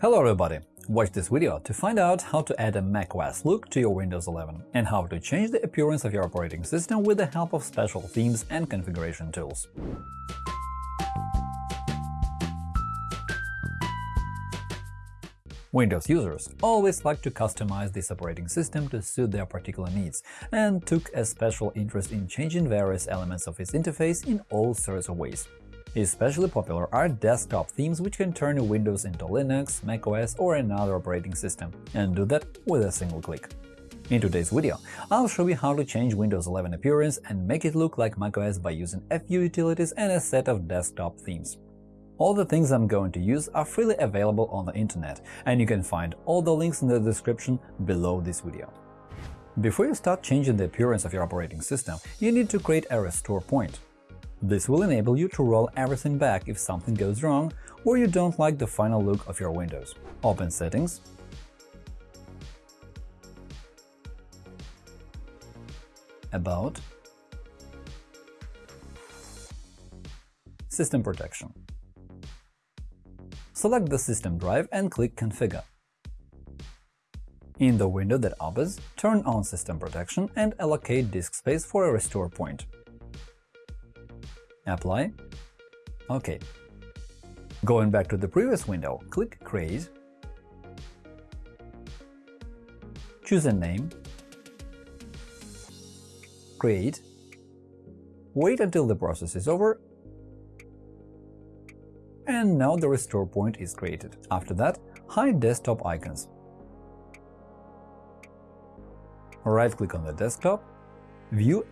Hello everybody! Watch this video to find out how to add a macOS look to your Windows 11 and how to change the appearance of your operating system with the help of special themes and configuration tools. Windows users always like to customize this operating system to suit their particular needs and took a special interest in changing various elements of its interface in all sorts of ways. Especially popular are desktop themes which can turn Windows into Linux, macOS or another operating system, and do that with a single click. In today's video, I'll show you how to change Windows 11 appearance and make it look like macOS by using a few utilities and a set of desktop themes. All the things I'm going to use are freely available on the internet, and you can find all the links in the description below this video. Before you start changing the appearance of your operating system, you need to create a restore point. This will enable you to roll everything back if something goes wrong or you don't like the final look of your Windows. Open Settings, About, System Protection. Select the system drive and click Configure. In the window that opens, turn on System Protection and allocate disk space for a restore point. Apply. OK. Going back to the previous window, click Create, choose a name, create, wait until the process is over and now the restore point is created. After that, hide desktop icons. Right-click on the desktop, View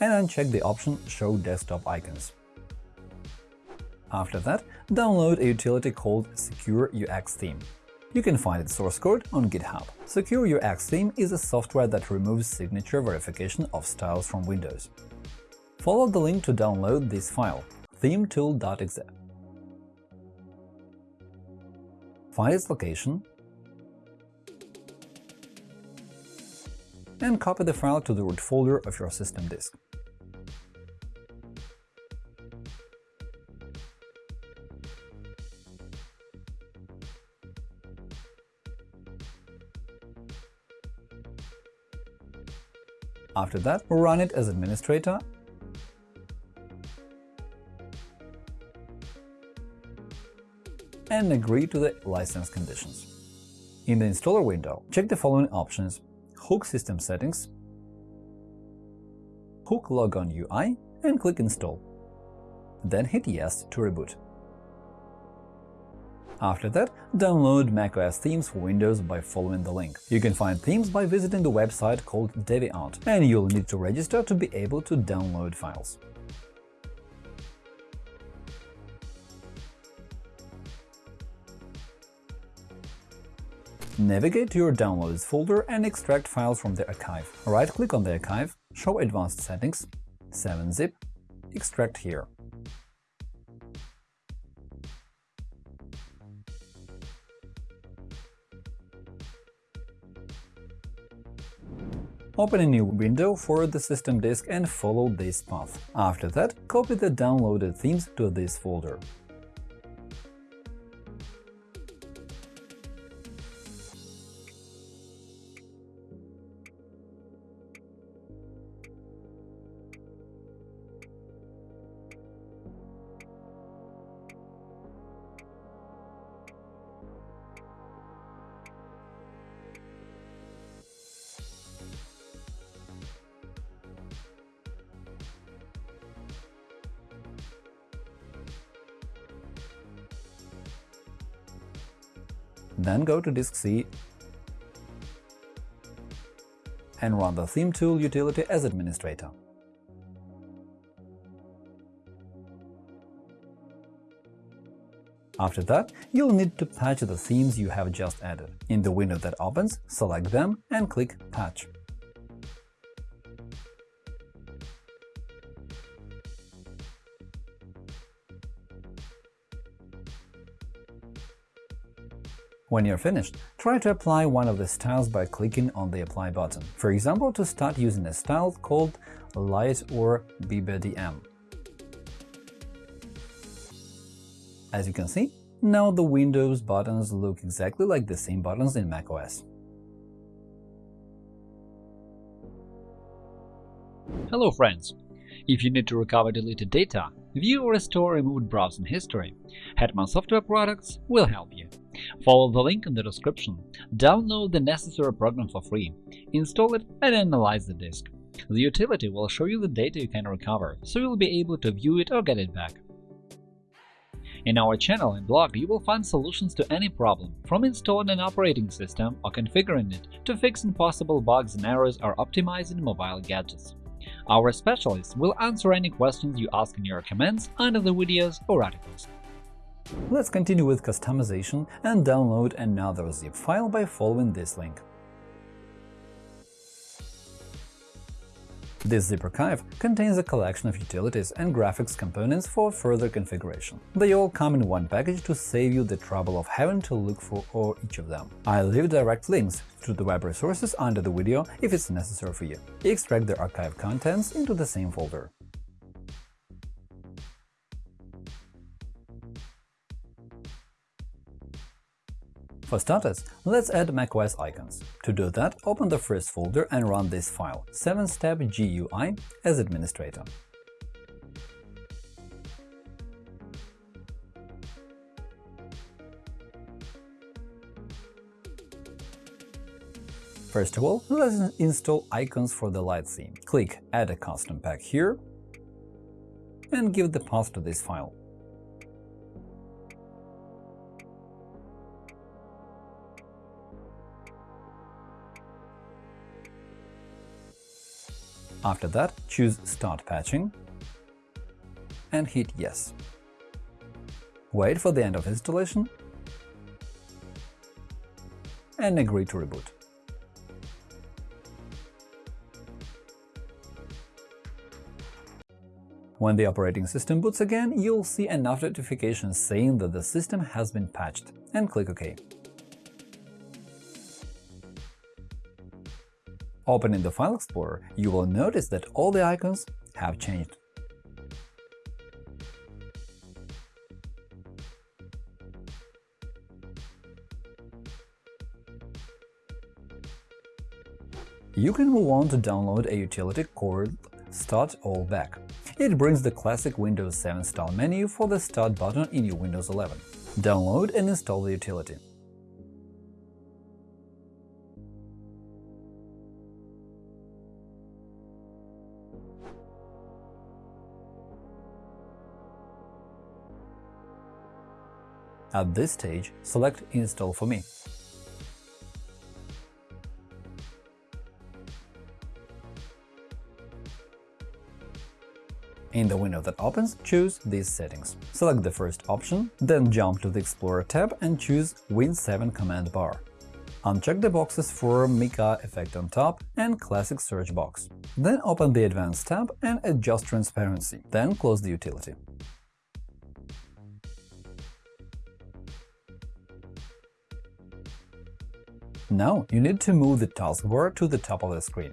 and uncheck the option Show desktop icons. After that, download a utility called Secure UX Theme. You can find its source code on GitHub. Secure UX Theme is a software that removes signature verification of styles from Windows. Follow the link to download this file themetool.exe. find its location, and copy the file to the root folder of your system disk. After that, run it as administrator and agree to the license conditions. In the installer window, check the following options Hook System Settings, Hook Logon UI and click Install. Then hit Yes to reboot. After that, download macOS themes for Windows by following the link. You can find themes by visiting the website called Deviant, and you'll need to register to be able to download files. Navigate to your Downloads folder and extract files from the archive. Right-click on the archive, Show Advanced Settings, 7-zip, Extract here. Open a new window for the system disk and follow this path. After that, copy the downloaded themes to this folder. Then go to disk C and run the Theme Tool utility as administrator. After that, you'll need to patch the themes you have just added. In the window that opens, select them and click Patch. When you're finished, try to apply one of the styles by clicking on the Apply button. For example, to start using a style called Light or BBDM. As you can see, Now the Windows buttons look exactly like the same buttons in macOS. Hello friends! If you need to recover deleted data, view or restore removed browsing history, Hetman Software Products will help you. Follow the link in the description, download the necessary program for free, install it and analyze the disk. The utility will show you the data you can recover, so you'll be able to view it or get it back. In our channel and blog, you will find solutions to any problem, from installing an operating system or configuring it to fixing possible bugs and errors or optimizing mobile gadgets. Our specialists will answer any questions you ask in your comments under the videos or articles. Let's continue with customization and download another zip file by following this link. This zip archive contains a collection of utilities and graphics components for further configuration. They all come in one package to save you the trouble of having to look for all each of them. I leave direct links to the web resources under the video if it's necessary for you. Extract the archive contents into the same folder. For starters, let's add macOS icons. To do that, open the first folder and run this file 7-step GUI as administrator. First of all, let's install icons for the Light theme. Click Add a custom pack here and give the path to this file. After that, choose Start patching and hit Yes. Wait for the end of installation and agree to reboot. When the operating system boots again, you'll see enough notifications saying that the system has been patched, and click OK. Opening the File Explorer, you will notice that all the icons have changed. You can move on to download a utility called Start All Back. It brings the classic Windows 7 style menu for the Start button in your Windows 11. Download and install the utility. At this stage, select Install for me. In the window that opens, choose these settings. Select the first option, then jump to the Explorer tab and choose Win7 command bar. Uncheck the boxes for Mica effect on top and Classic Search box. Then open the Advanced tab and adjust transparency, then close the utility. Now you need to move the taskbar to the top of the screen.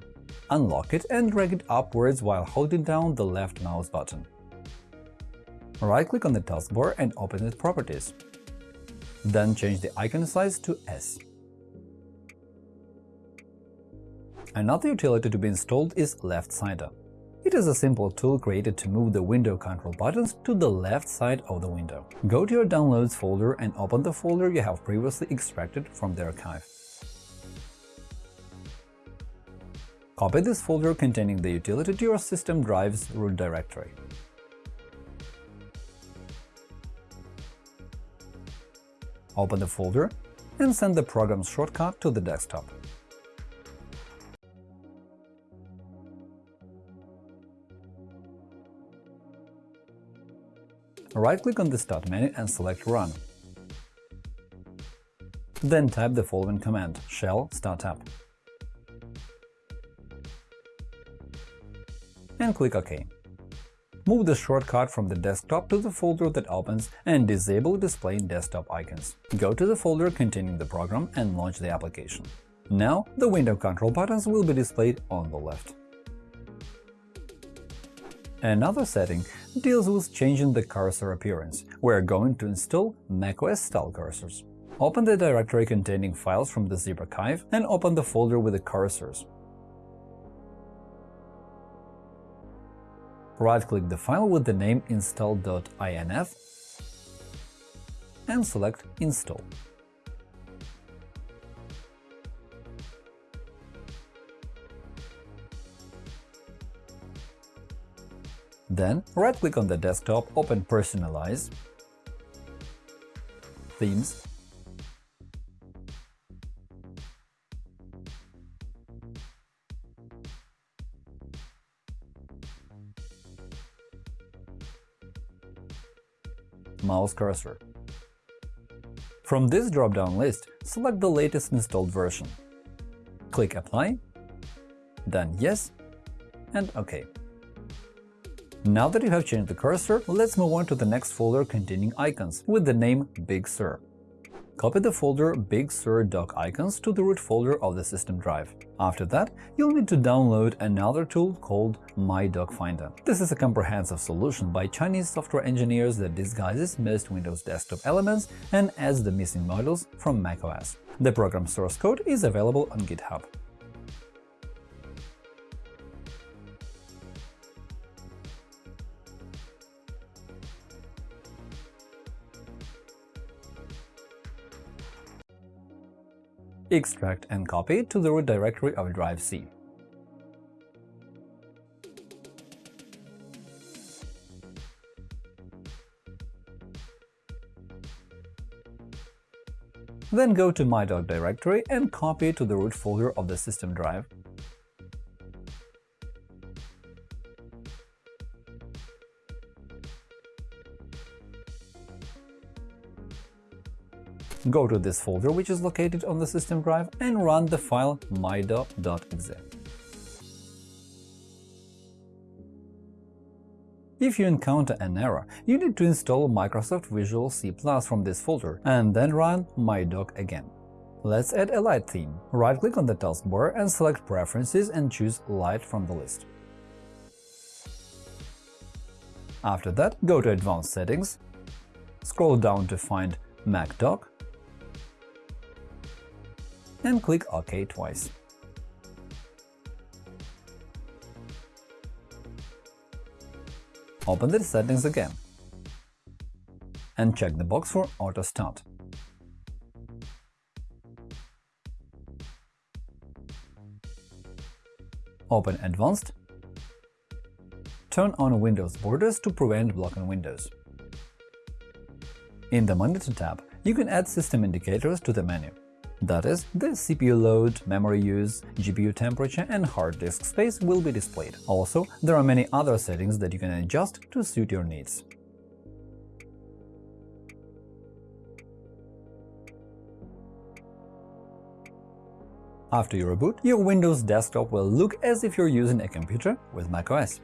Unlock it and drag it upwards while holding down the left mouse button. Right-click on the taskbar and open its properties. Then change the icon size to S. Another utility to be installed is Left LeftSider. It is a simple tool created to move the window control buttons to the left side of the window. Go to your Downloads folder and open the folder you have previously extracted from the archive. Copy this folder containing the utility to your system drive's root directory. Open the folder and send the program's shortcut to the desktop. Right-click on the Start menu and select Run. Then type the following command shell startup. And click OK. Move the shortcut from the desktop to the folder that opens and disable displaying desktop icons. Go to the folder containing the program and launch the application. Now the window control buttons will be displayed on the left. Another setting deals with changing the cursor appearance. We're going to install macOS style cursors. Open the directory containing files from the zip archive and open the folder with the cursors. Right-click the file with the name install.inf and select Install. Then, right-click on the desktop, open Personalize, Themes, mouse cursor. From this drop-down list, select the latest installed version. Click Apply, then Yes, and OK. Now that you have changed the cursor, let's move on to the next folder containing icons with the name Big Sur. Copy the folder Big Sur dock icons to the root folder of the system drive. After that, you'll need to download another tool called MyDockFinder. This is a comprehensive solution by Chinese software engineers that disguises most Windows desktop elements and adds the missing modules from macOS. The program source code is available on GitHub. Extract and copy to the root directory of drive C. Then go to my MyDock directory and copy to the root folder of the system drive. Go to this folder, which is located on the system drive, and run the file mydock.exe. If you encounter an error, you need to install Microsoft Visual C++ from this folder and then run MyDock again. Let's add a light theme. Right-click on the taskbar and select Preferences and choose Light from the list. After that, go to Advanced Settings, scroll down to find MacDock, and click OK twice. Open the settings again and check the box for Auto Start. Open Advanced. Turn on Windows borders to prevent blocking windows. In the Monitor tab, you can add system indicators to the menu. That is, the CPU load, memory use, GPU temperature and hard disk space will be displayed. Also, there are many other settings that you can adjust to suit your needs. After you reboot, your Windows desktop will look as if you're using a computer with macOS.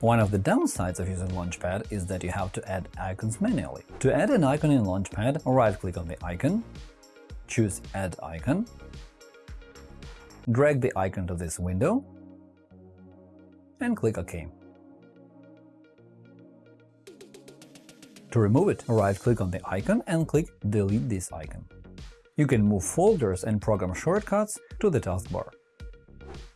One of the downsides of using Launchpad is that you have to add icons manually. To add an icon in Launchpad, right-click on the icon, choose Add icon, drag the icon to this window, and click OK. To remove it, right-click on the icon and click Delete this icon. You can move folders and program shortcuts to the taskbar.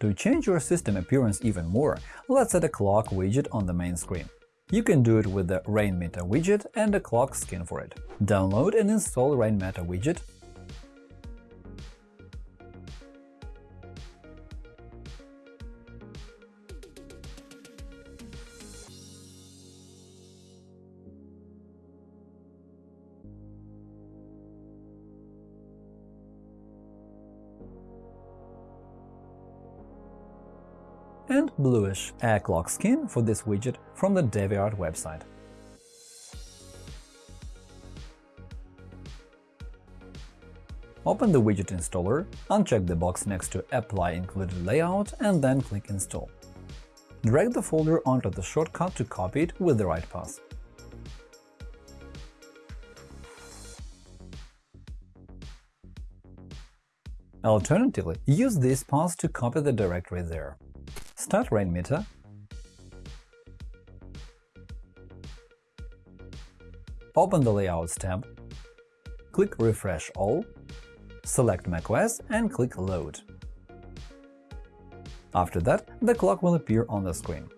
To change your system appearance even more, let's add a clock widget on the main screen. You can do it with the Rainmeter widget and a clock skin for it. Download and install Rainmeter widget bluish air clock skin for this widget from the DeviantArt website. Open the widget installer, uncheck the box next to Apply included layout and then click Install. Drag the folder onto the shortcut to copy it with the right path. Alternatively, use this path to copy the directory there. Start Rainmeter, open the Layouts tab, click Refresh All, select macOS and click Load. After that, the clock will appear on the screen.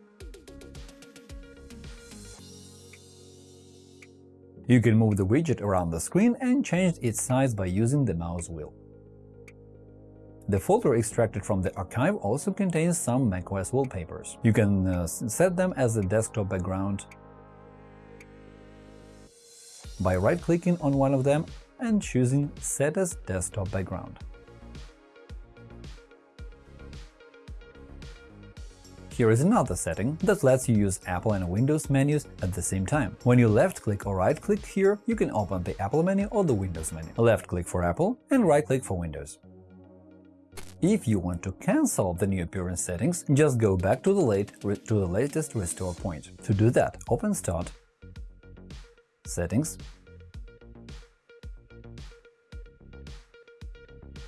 You can move the widget around the screen and change its size by using the mouse wheel. The folder extracted from the archive also contains some macOS wallpapers. You can uh, set them as a desktop background by right-clicking on one of them and choosing Set as desktop background. Here is another setting that lets you use Apple and Windows menus at the same time. When you left-click or right-click here, you can open the Apple menu or the Windows menu. Left-click for Apple and right-click for Windows. If you want to cancel the new appearance settings, just go back to the, late, to the latest restore point. To do that, open Start, Settings,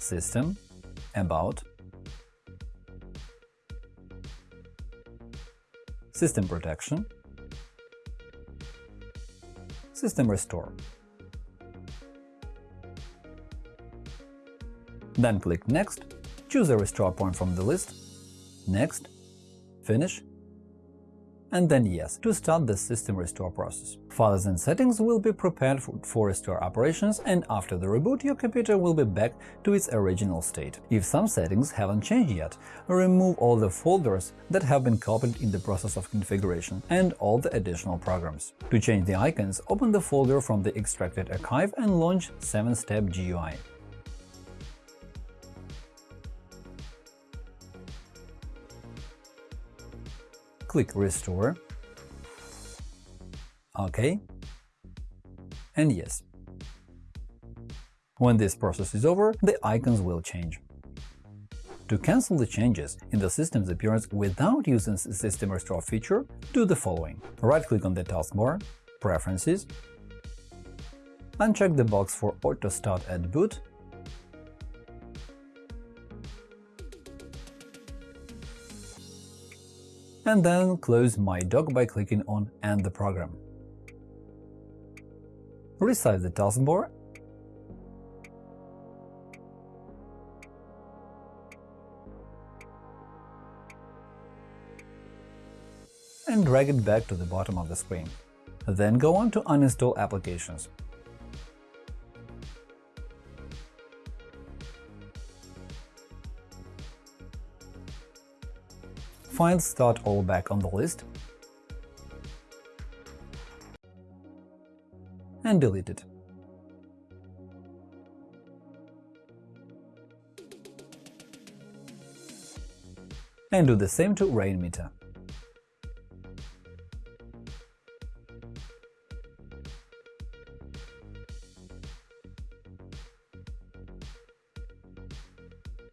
System, About, System Protection, System Restore. Then click Next, choose a restore point from the list, Next, Finish, and then Yes to start the system restore process. Files and settings will be prepared for restore operations, and after the reboot your computer will be back to its original state. If some settings haven't changed yet, remove all the folders that have been copied in the process of configuration and all the additional programs. To change the icons, open the folder from the extracted archive and launch 7-step GUI. Click Restore, OK, and Yes. When this process is over, the icons will change. To cancel the changes in the system's appearance without using the System Restore feature, do the following. Right-click on the taskbar, Preferences, uncheck the box for Auto Start at Boot and then close My Dock by clicking on End the program. Resize the taskbar and drag it back to the bottom of the screen. Then go on to Uninstall applications. Find Start All back on the list and delete it. And do the same to Rainmeter.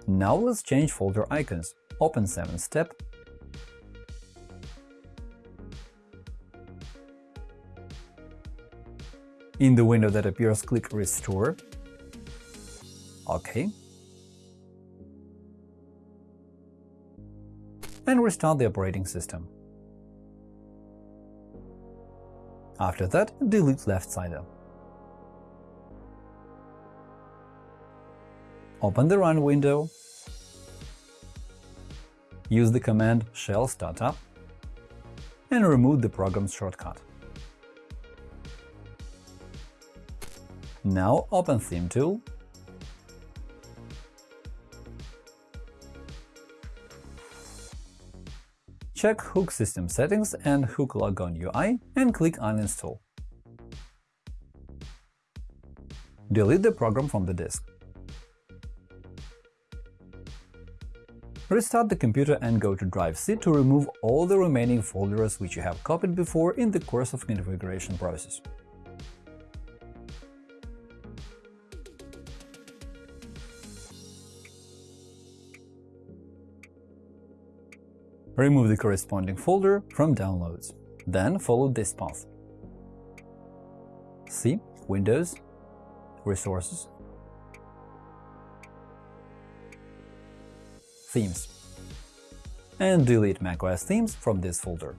Now let's change folder icons. Open 7-step In the window that appears, click Restore. OK. And restart the operating system. After that, delete left sider. Open the Run window, use the command shell startup, and remove the program's shortcut. Now open Theme tool Check Hook System Settings and Hook Logon UI and click Uninstall. Delete the program from the disk. Restart the computer and go to Drive C to remove all the remaining folders which you have copied before in the course of configuration process. Remove the corresponding folder from Downloads. Then follow this path. C. Windows Resources Themes and delete macOS themes from this folder.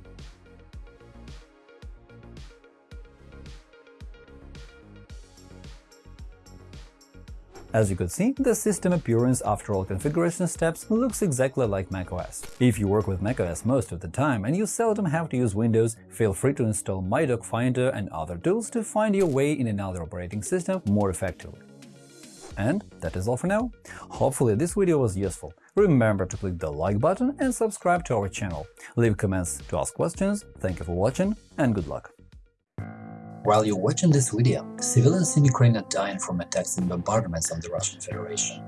As you could see, the system appearance after all configuration steps looks exactly like macOS. If you work with macOS most of the time and you seldom have to use Windows, feel free to install MyDockFinder and other tools to find your way in another operating system more effectively. And that is all for now. Hopefully this video was useful. Remember to click the like button and subscribe to our channel. Leave comments to ask questions. Thank you for watching and good luck. While you're watching this video, civilians in Ukraine are dying from attacks and bombardments on the Russian Federation.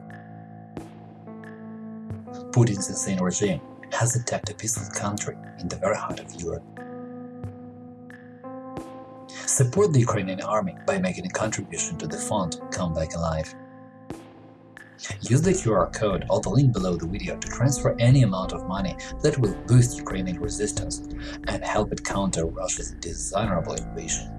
Putin's insane regime has attacked a peaceful country in the very heart of Europe. Support the Ukrainian army by making a contribution to the fund Come Back Alive. Use the QR code or the link below the video to transfer any amount of money that will boost Ukrainian resistance and help it counter Russia's dishonorable invasion.